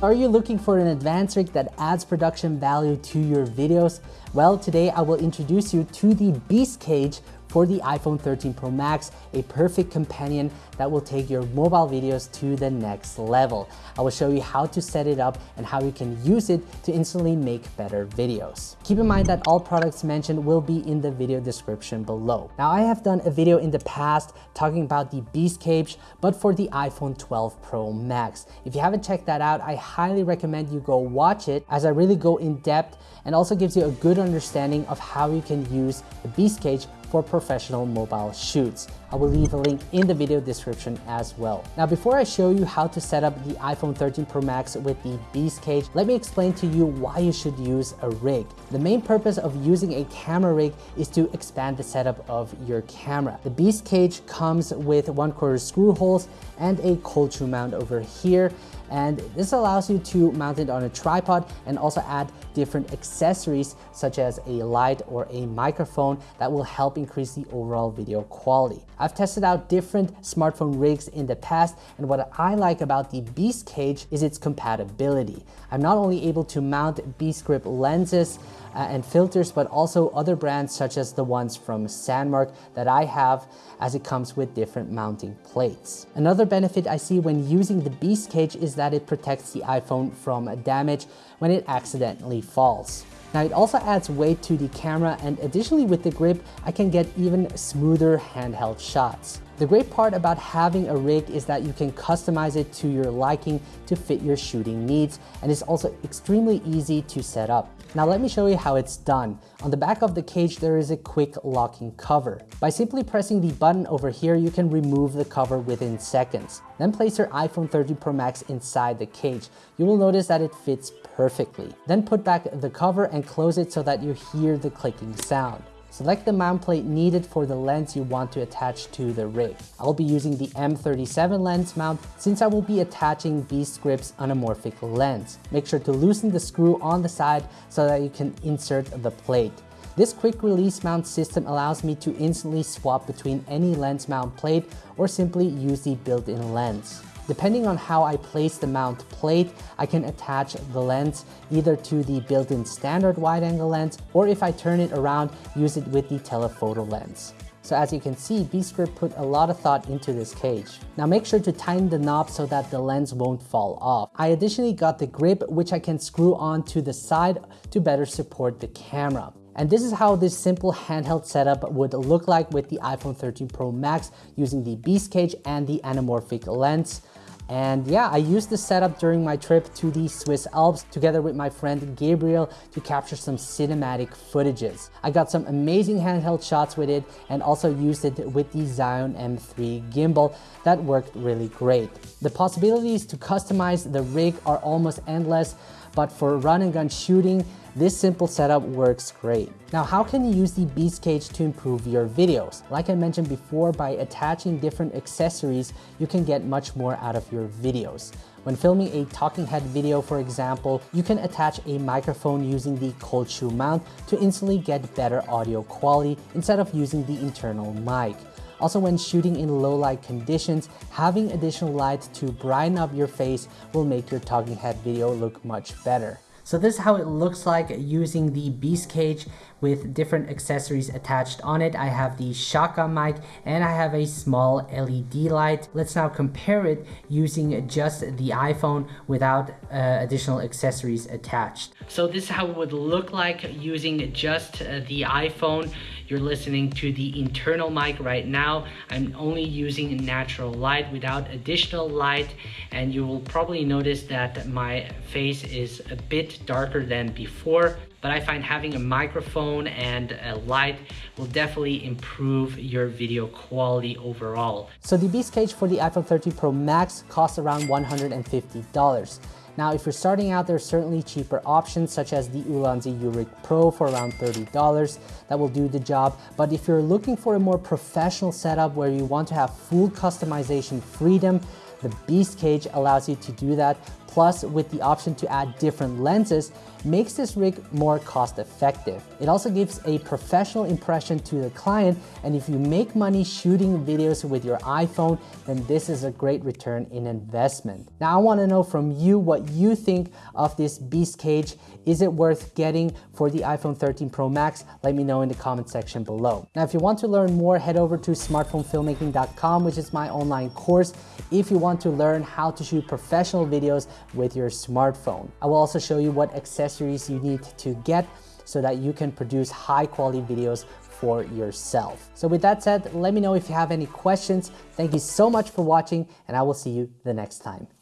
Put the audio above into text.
Are you looking for an advanced rig that adds production value to your videos? Well, today I will introduce you to the Beast Cage for the iPhone 13 Pro Max, a perfect companion that will take your mobile videos to the next level. I will show you how to set it up and how you can use it to instantly make better videos. Keep in mind that all products mentioned will be in the video description below. Now I have done a video in the past talking about the Beast Cage, but for the iPhone 12 Pro Max. If you haven't checked that out, I highly recommend you go watch it as I really go in depth and also gives you a good understanding of how you can use the Beast Cage for professional mobile shoots. I will leave a link in the video description as well. Now, before I show you how to set up the iPhone 13 Pro Max with the Beast Cage, let me explain to you why you should use a rig. The main purpose of using a camera rig is to expand the setup of your camera. The Beast Cage comes with one quarter screw holes and a cold shoe mount over here and this allows you to mount it on a tripod and also add different accessories such as a light or a microphone that will help increase the overall video quality. I've tested out different smartphone rigs in the past and what I like about the Beast Cage is its compatibility. I'm not only able to mount Beast Grip lenses uh, and filters, but also other brands such as the ones from Sandmarc that I have as it comes with different mounting plates. Another benefit I see when using the Beast Cage is that it protects the iPhone from damage when it accidentally falls. Now it also adds weight to the camera and additionally with the grip, I can get even smoother handheld shots. The great part about having a rig is that you can customize it to your liking to fit your shooting needs and it's also extremely easy to set up. Now let me show you how it's done. On the back of the cage, there is a quick locking cover. By simply pressing the button over here, you can remove the cover within seconds. Then place your iPhone 13 Pro Max inside the cage. You will notice that it fits perfectly. Then put back the cover and close it so that you hear the clicking sound. Select the mount plate needed for the lens you want to attach to the rig. I'll be using the M37 lens mount since I will be attaching Beast Grip's anamorphic lens. Make sure to loosen the screw on the side so that you can insert the plate. This quick release mount system allows me to instantly swap between any lens mount plate or simply use the built-in lens. Depending on how I place the mount plate, I can attach the lens either to the built-in standard wide angle lens, or if I turn it around, use it with the telephoto lens. So as you can see, Grip put a lot of thought into this cage. Now make sure to tighten the knob so that the lens won't fall off. I additionally got the grip which I can screw on to the side to better support the camera. And this is how this simple handheld setup would look like with the iPhone 13 Pro Max using the Beast Cage and the anamorphic lens. And yeah, I used this setup during my trip to the Swiss Alps together with my friend Gabriel to capture some cinematic footages. I got some amazing handheld shots with it and also used it with the Zhiyun M3 gimbal that worked really great. The possibilities to customize the rig are almost endless, but for run and gun shooting, this simple setup works great. Now, how can you use the Beast Cage to improve your videos? Like I mentioned before, by attaching different accessories, you can get much more out of your videos. When filming a talking head video, for example, you can attach a microphone using the cold shoe mount to instantly get better audio quality instead of using the internal mic. Also, when shooting in low light conditions, having additional light to brighten up your face will make your talking head video look much better. So this is how it looks like using the Beast Cage with different accessories attached on it. I have the shotgun mic and I have a small LED light. Let's now compare it using just the iPhone without uh, additional accessories attached. So this is how it would look like using just uh, the iPhone. You're listening to the internal mic right now. I'm only using natural light without additional light and you will probably notice that my face is a bit darker than before but I find having a microphone and a light will definitely improve your video quality overall. So the Beast Cage for the iPhone 13 Pro Max costs around $150. Now, if you're starting out, there's certainly cheaper options such as the Ulanzi U-Rig Pro for around $30 that will do the job. But if you're looking for a more professional setup where you want to have full customization freedom, the Beast Cage allows you to do that plus with the option to add different lenses, makes this rig more cost effective. It also gives a professional impression to the client, and if you make money shooting videos with your iPhone, then this is a great return in investment. Now I wanna know from you what you think of this Beast Cage. Is it worth getting for the iPhone 13 Pro Max? Let me know in the comment section below. Now if you want to learn more, head over to smartphonefilmmaking.com, which is my online course, if you want to learn how to shoot professional videos with your smartphone. I will also show you what accessories you need to get so that you can produce high quality videos for yourself. So with that said, let me know if you have any questions. Thank you so much for watching and I will see you the next time.